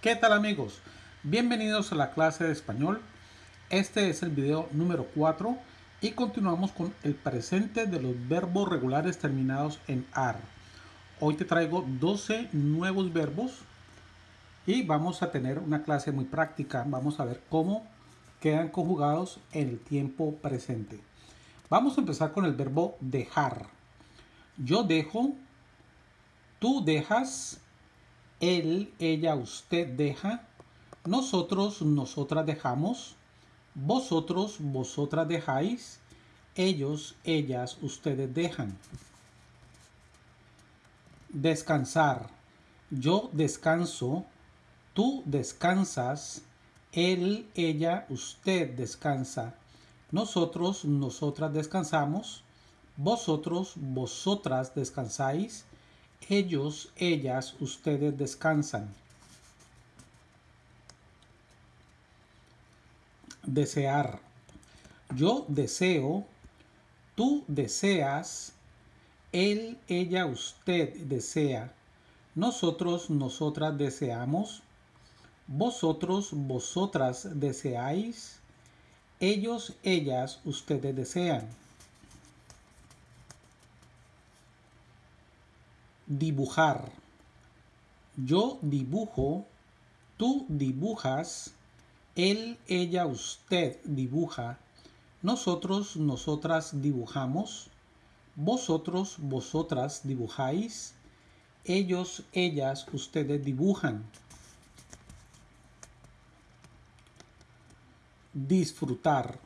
¿Qué tal amigos? Bienvenidos a la clase de español. Este es el video número 4 y continuamos con el presente de los verbos regulares terminados en AR. Hoy te traigo 12 nuevos verbos y vamos a tener una clase muy práctica. Vamos a ver cómo quedan conjugados en el tiempo presente. Vamos a empezar con el verbo dejar. Yo dejo, tú dejas, él, ella, usted deja, nosotros, nosotras dejamos, vosotros, vosotras dejáis, ellos, ellas, ustedes dejan. Descansar. Yo descanso, tú descansas, él, ella, usted descansa, nosotros, nosotras descansamos, vosotros, vosotras descansáis, ellos, ellas, ustedes descansan. Desear. Yo deseo, tú deseas, él, ella, usted desea, nosotros, nosotras deseamos, vosotros, vosotras deseáis, ellos, ellas, ustedes desean. Dibujar. Yo dibujo, tú dibujas, él, ella, usted dibuja, nosotros, nosotras dibujamos, vosotros, vosotras dibujáis, ellos, ellas, ustedes dibujan. Disfrutar.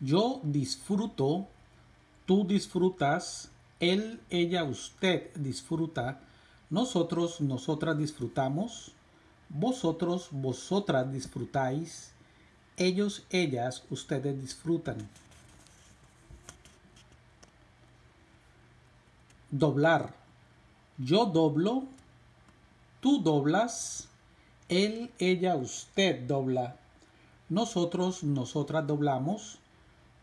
Yo disfruto, tú disfrutas, él, ella, usted disfruta, nosotros, nosotras disfrutamos, vosotros, vosotras disfrutáis, ellos, ellas, ustedes disfrutan. Doblar. Yo doblo, tú doblas, él, ella, usted dobla, nosotros, nosotras doblamos,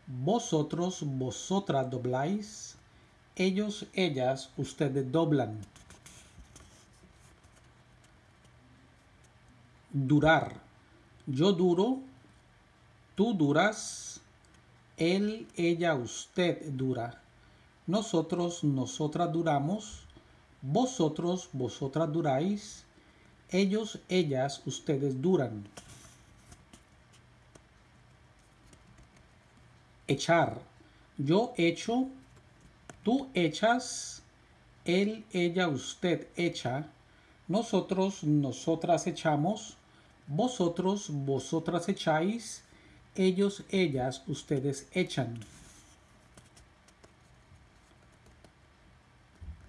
vosotros, vosotras dobláis, ellos, ellas, ustedes doblan. Durar. Yo duro, tú duras, él, ella, usted dura. Nosotros, nosotras duramos, vosotros, vosotras duráis, ellos, ellas, ustedes duran. Echar. Yo echo, tú echas, él, ella, usted echa, nosotros, nosotras echamos, vosotros, vosotras echáis, ellos, ellas, ustedes echan.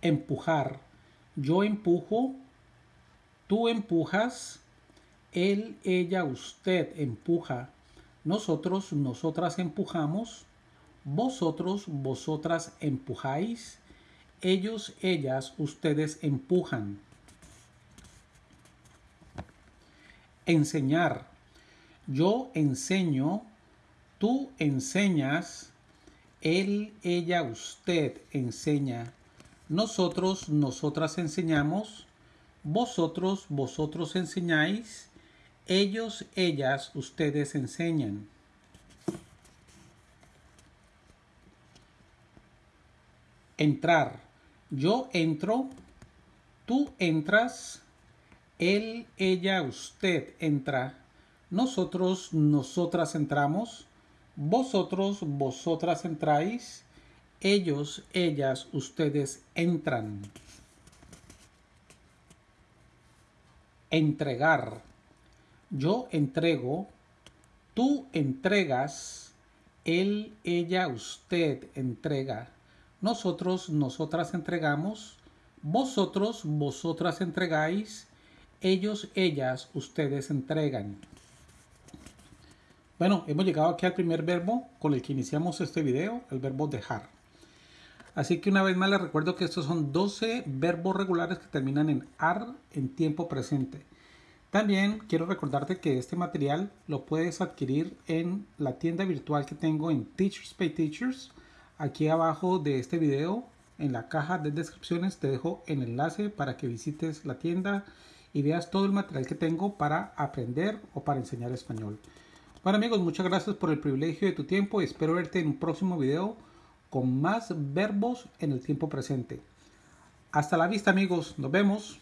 Empujar. Yo empujo, tú empujas, él, ella, usted empuja, nosotros, nosotras empujamos, vosotros, vosotras empujáis, ellos, ellas, ustedes empujan. Enseñar. Yo enseño, tú enseñas, él, ella, usted enseña. Nosotros, nosotras enseñamos, vosotros, vosotros enseñáis, ellos, ellas, ustedes enseñan. Entrar. Yo entro, tú entras, él, ella, usted entra, nosotros, nosotras entramos, vosotros, vosotras entráis, ellos, ellas, ustedes entran. Entregar. Yo entrego, tú entregas, él, ella, usted entrega, nosotros, nosotras entregamos, vosotros, vosotras entregáis, ellos, ellas, ustedes entregan. Bueno, hemos llegado aquí al primer verbo con el que iniciamos este video, el verbo dejar. Así que una vez más les recuerdo que estos son 12 verbos regulares que terminan en AR en tiempo presente. También quiero recordarte que este material lo puedes adquirir en la tienda virtual que tengo en Teachers Pay Teachers. Aquí abajo de este video, en la caja de descripciones, te dejo el enlace para que visites la tienda y veas todo el material que tengo para aprender o para enseñar español. Bueno amigos, muchas gracias por el privilegio de tu tiempo y espero verte en un próximo video con más verbos en el tiempo presente. Hasta la vista amigos, nos vemos.